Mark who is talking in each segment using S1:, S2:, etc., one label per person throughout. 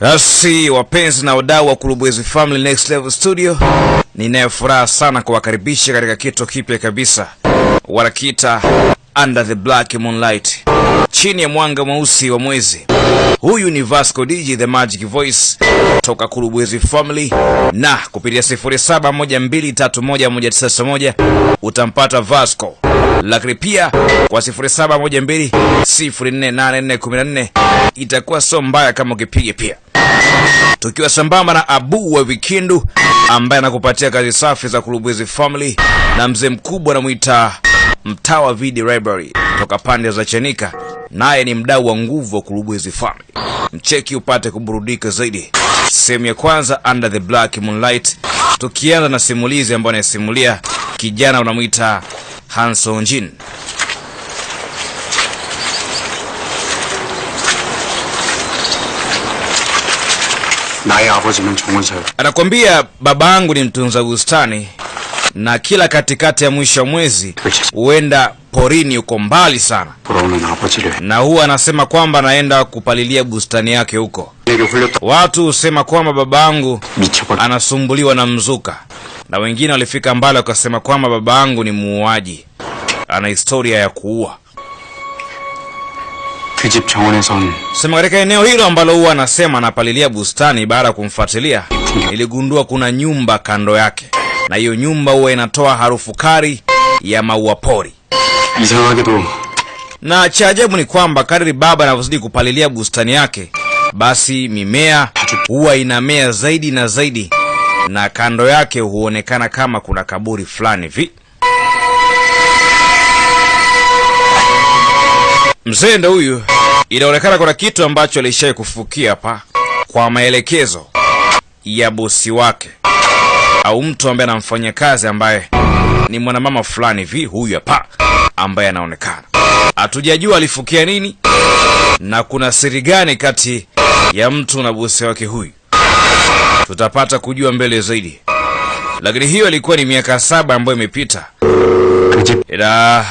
S1: Basi wapenzi na wadau wa Kulubwezi Family Next Level Studio, ninayo furaha sana kuwakaribisha katika kitu kipya kabisa, wanakiita Under the Black Moonlight, chini ya mwanga mweusi wa mwezi. Huyu ni Vasco DJ the Magic Voice toka Kulubwezi Family, na kupitia 0712311991 utampata Vasco, lakini pia kwa 0712048414 itakuwa sio mbaya kama ukipiga pia. Tukiwa sambamba na Abu wa Vikindu ambaye anakupatia kazi safi za Kulubwezi Family na mzee mkubwa anamwita Mtawa Video Library toka pande za Chanika, naye ni mdau wa nguvu wa kulubu hizi. Mcheki upate kuburudika zaidi. Sehemu ya kwanza Under the Black Moonlight, tukianza na simulizi ambayo anayesimulia kijana unamwita Hanson Jin. Anakwambia babangu ni mtunza bustani na kila katikati ya mwisho wa mwezi huenda porini huko mbali sana, na huwa anasema kwamba anaenda kupalilia bustani yake huko. Watu husema kwamba baba yangu anasumbuliwa na mzuka, na wengine walifika mbali wakasema kwamba baba yangu ni muuaji, ana historia ya kuua. Sema katika eneo hilo ambalo huwa anasema anapalilia bustani, baada ya kumfuatilia, iligundua kuna nyumba kando yake na hiyo nyumba huwa inatoa harufu kali ya maua pori. Na cha ajabu ni kwamba kadri baba anavyozidi kupalilia bustani yake, basi mimea huwa inamea zaidi na zaidi, na kando yake huonekana kama kuna kaburi fulani vi Mzee ndo huyu, inaonekana kuna kitu ambacho alishaye kufukia hapa kwa maelekezo ya bosi wake au mtu ambaye anamfanyia kazi ambaye ni mwanamama fulani hivi, huyu hapa ambaye anaonekana. Hatujajua alifukia nini na kuna siri gani kati ya mtu na bosi wake huyu, tutapata kujua mbele zaidi. Lakini hiyo ilikuwa ni miaka saba ambayo imepita,
S2: 그
S1: ila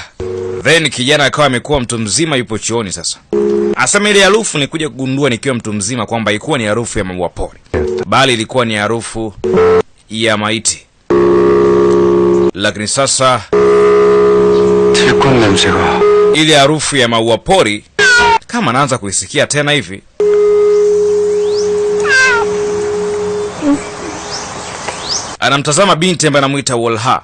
S1: then kijana akawa amekuwa mtu mzima, yupo chuoni sasa. Asema ile harufu ni kuja kugundua nikiwa mtu mzima kwamba ilikuwa ni harufu ya maua pori, bali ilikuwa ni harufu ya maiti, lakini sasa ile harufu ya maua pori kama naanza kuisikia tena hivi. Anamtazama binti ambaye anamuita Wolha.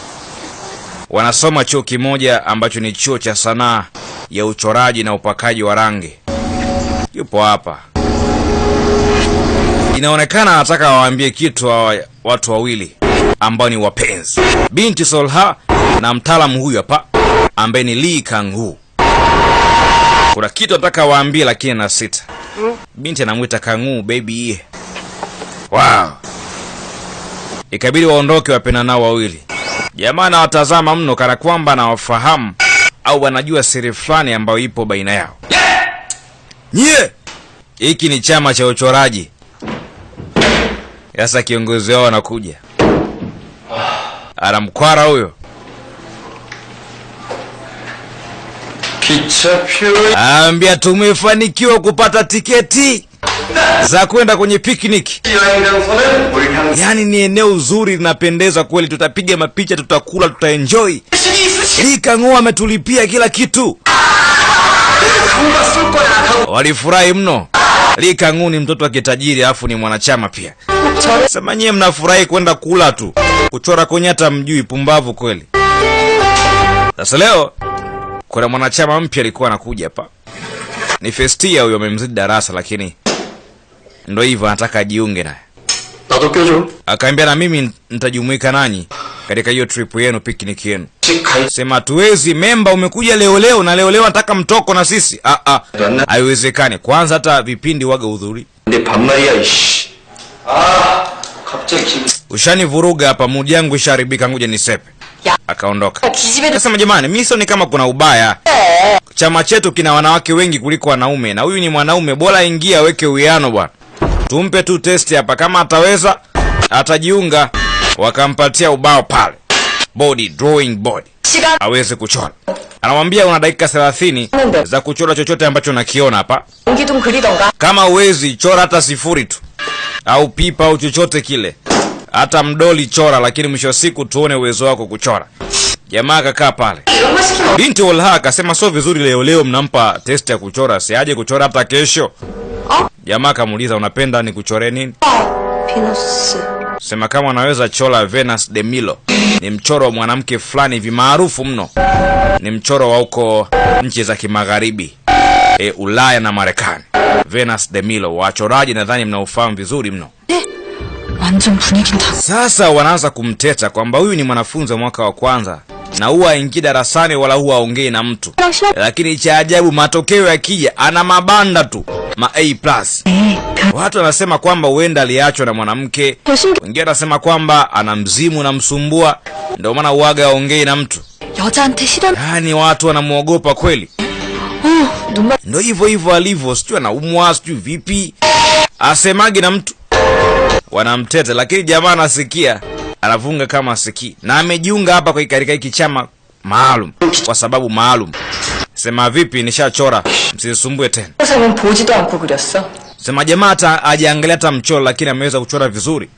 S1: Wanasoma chuo kimoja ambacho ni chuo cha sanaa ya uchoraji na upakaji wa rangi. Yupo hapa inaonekana anataka waambie kitu wa watu wawili ambao ni wapenzi, binti Solha na mtaalamu huyu hapa ambaye ni Lee Kang-hu. Kuna kitu anataka waambie, lakini na sita. Binti anamwita Kang-hu baby. Wow, ikabidi waondoke wapenda nao wawili. Jamaa anawatazama mno kana kwamba anawafahamu au wanajua siri fulani ambayo ipo baina yao. Nyie, hiki ni chama cha uchoraji. Sasa kiongozi wao anakuja, ah, anamkwara huyo Ambia tumefanikiwa kupata tiketi za kwenda kwenye picnic. Yaani ni eneo zuri linapendeza kweli, tutapiga mapicha, tutakula, tutaenjoy. Likang'oa ametulipia kila kitu, walifurahi mno. Likang'u ni mtoto wa kitajiri, alafu ni mwanachama pia. Sema nyie mnafurahi kwenda kula tu, kuchora kwenye hata mjui, pumbavu kweli. Sasa leo kuna mwanachama mpya alikuwa anakuja pa ni Festia huyo, amemzidi darasa, lakini ndo hivyo, anataka ajiunge naye. Akaambia na mimi nitajumuika nanyi katika hiyo trip yenu, piknik yenu. Sema tuwezi memba, umekuja leo leo na leo leo nataka mtoko na sisi. Ah ah, haiwezekani. Kwanza hata vipindi waga udhuri
S2: ushani
S1: vuruga hapa, mudi yangu isharibika, ngoja nisepe. Akaondoka. Kasema jamani, mimi sioni kama kuna ubaya. Chama chetu kina wanawake wengi kuliko wanaume, na huyu ni mwanaume, bora ingia, aweke uwiano bwana. Tumpe tu testi hapa, kama ataweza atajiunga. Wakampatia ubao pale, body drawing
S3: body
S1: aweze kuchora. Anamwambia una dakika 30 za kuchora chochote ambacho nakiona hapa, kama uwezi chora hata sifuri tu au pipa au chochote kile, hata mdoli chora, lakini mwisho wa siku tuone uwezo wako kuchora. Jamaa akakaa pale. Binti Walha akasema sio vizuri leo leo mnampa test ya kuchora, si aje kuchora hata kesho. Jamaa akamuuliza unapenda ni kuchore nini? Sema kama anaweza chora Venus de Milo. Ni mchoro wa mwanamke fulani hivi maarufu mno. Ni mchoro wa huko nchi za Kimagharibi e, Ulaya na Marekani. Venus de Milo, wachoraji nadhani mnaofahamu vizuri mno. Sasa wanaanza kumteta kwamba huyu ni mwanafunzi wa mwaka wa kwanza na huwa haingii darasani wala huwa aongei na mtu, lakini cha ajabu, matokeo yakija ana mabanda tu ma A+. Watu wanasema kwamba huenda aliachwa na mwanamke, wengine wanasema kwamba ana mzimu na msumbua, ndio maana uaga aongei na mtu. Yaani watu wanamwogopa kweli ndo hivyo hivyo alivyo, sijui anaumwa, sijui vipi, asemage na mtu wanamtete, lakini jamaa anasikia, anavunga kama asikii, na amejiunga hapa katika hiki chama maalum kwa sababu maalum. Sema vipi, nishachora, msisumbue tena. Sema jamaa hata ajiangalia hata mchoro, lakini ameweza kuchora vizuri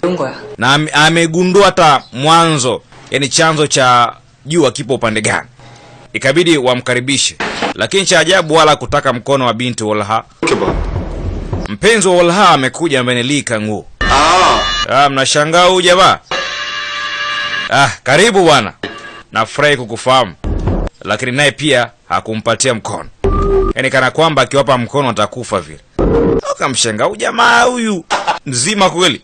S1: na amegundua hata mwanzo, yani chanzo cha jua kipo upande gani. Ikabidi wamkaribishe lakini cha ajabu wala kutaka mkono wa binti Walha. Mpenzi wa Walha amekuja amenilika nguo.
S2: Ah.
S1: ah, mnashangaa huyu jamaa? Ah, karibu bwana. Nafurahi kukufahamu. Lakini naye pia hakumpatia mkono. Yaani kana kwamba akiwapa mkono atakufa vile. Akamshangaa huyu jamaa huyu. Mzima kweli.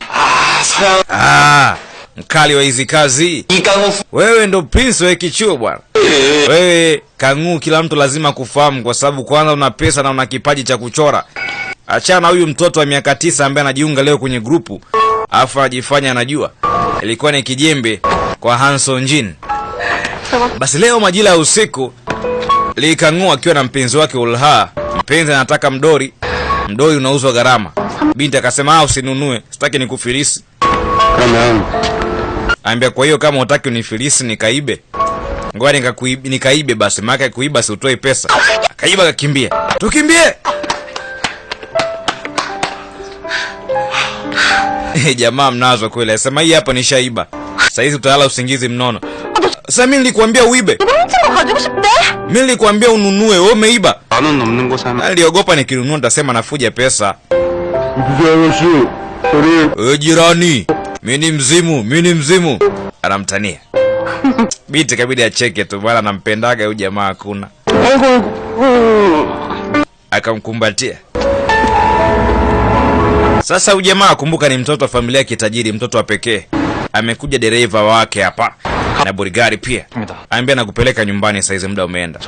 S1: Ah, mkali wa hizi kazi. Wewe ndo prince wa kichuo bwana,
S2: eh.
S1: wewe kang'uu. Kila mtu lazima kufahamu, kwa sababu kwanza una pesa na una kipaji cha kuchora. Achana huyu mtoto wa miaka tisa ambaye anajiunga leo kwenye grupu afu anajifanya anajua. Ilikuwa ni kijembe kwa Hanson Jin. Basi leo majira ya usiku likang'uu akiwa na mpenzi wake Ulha. Mpenzi anataka mdori, mdori unauzwa gharama. Binti akasema ah, usinunue, sitaki
S2: nikufirisi
S1: Ambia kwa hiyo kama utaki unifilisi nikaibe. Ngoja nikakuibe nikaibe basi, maana kuiba si utoe pesa. Kaiba kakimbia. Tukimbie. Eh, jamaa mnazo kweli. Sema hii hapa nishaiba. Sasa hizi utalala usingizi mnono. Sasa mimi nilikwambia uibe. Mimi nilikwambia ununue, wewe umeiba. Aliogopa nikinunua nitasema nafuja pesa. Ujirani mimi ni mzimu, mimi ni mzimu, anamtania binti. Kabidi acheke tu bwana, anampendaga huyu jamaa, hakuna akamkumbatia. Sasa huyu jamaa kumbuka, ni mtoto wa familia ya kitajiri, mtoto wa pekee. Amekuja dereva wake hapa na burigari pia, aambia nakupeleka nyumbani saizi, muda umeenda.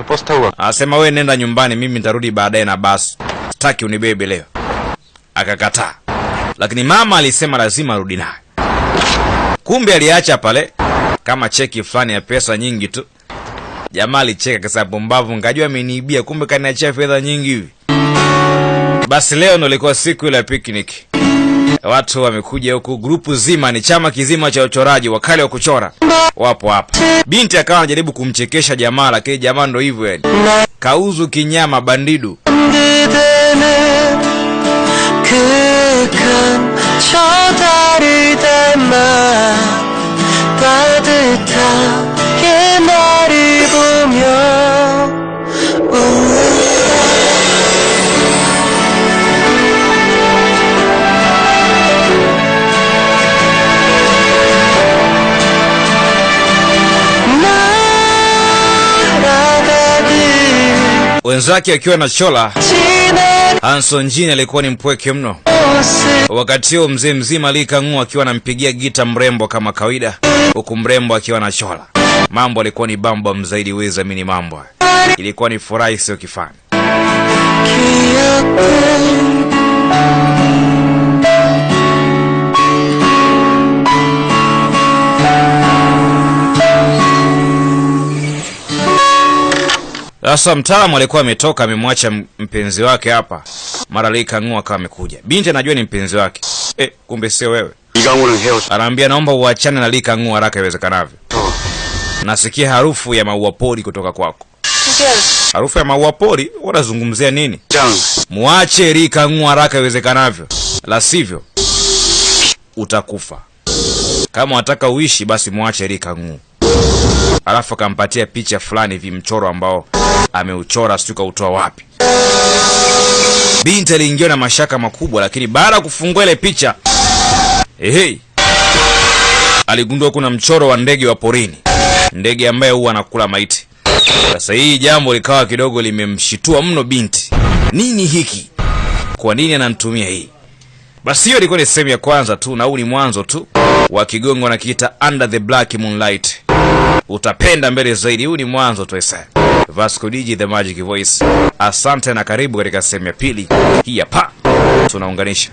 S1: Asema we nenda nyumbani, mimi nitarudi baadaye na basi, sitaki unibebe leo. Akakataa, lakini mama alisema lazima arudi naye kumbe aliacha pale kama cheki fulani ya pesa nyingi tu. Jamaa alicheka kasa pumbavu ngajua ameniibia kumbe kaniachia fedha nyingi hivi. Basi leo ndo ilikuwa siku ile ya picnic. Watu wamekuja huku grupu zima ni chama kizima cha uchoraji wakali wa kuchora. Wapo hapa. Binti akawa anajaribu kumchekesha jamaa lakini jamaa ndo hivyo yani. Kauzu kinyama bandidu wenzake akiwa na Chola. Hanson Jin alikuwa ni mpweke mno. Wakati huo mzee mzima Ali akiwa anampigia gita mrembo kama kawaida, huku mrembo akiwa na Chola. Mambo alikuwa ni bamba mzaidi, weza mini mambo ilikuwa ni furaha isiyo kifani. Sasa mtaalamu alikuwa ametoka amemwacha mpenzi wake hapa, mara lei kang'ua kama amekuja. Binti anajua ni mpenzi wake eh, kumbe sio wewe. Anaambia naomba uachane na lika ng'ua haraka iwezekanavyo. Nasikia harufu ya maua pori kutoka kwako. Harufu ya maua pori? Unazungumzia nini? Muache lika ng'ua haraka iwezekanavyo, la sivyo utakufa. Kama unataka uishi, basi muache lika ng'ua. Alafu akampatia picha fulani hivi, mchoro ambao ameuchora sijui kautoa wapi. Binti aliingiwa na mashaka makubwa lakini baada ya kufungua ile picha ehei aligundua kuna mchoro wa ndege wa porini ndege ambaye huwa anakula maiti. Sasa hii jambo likawa kidogo limemshitua mno binti. Nini hiki? Kwa nini ananitumia hii? Basi hiyo ilikuwa ni sehemu ya kwanza tu na huu ni mwanzo tu wa kigongo wanakiita under the black moonlight. Utapenda mbele zaidi. Huu ni mwanzo tu vasco dj the magic voice. Asante na karibu katika sehemu ya pili. Hii hapa tunaunganisha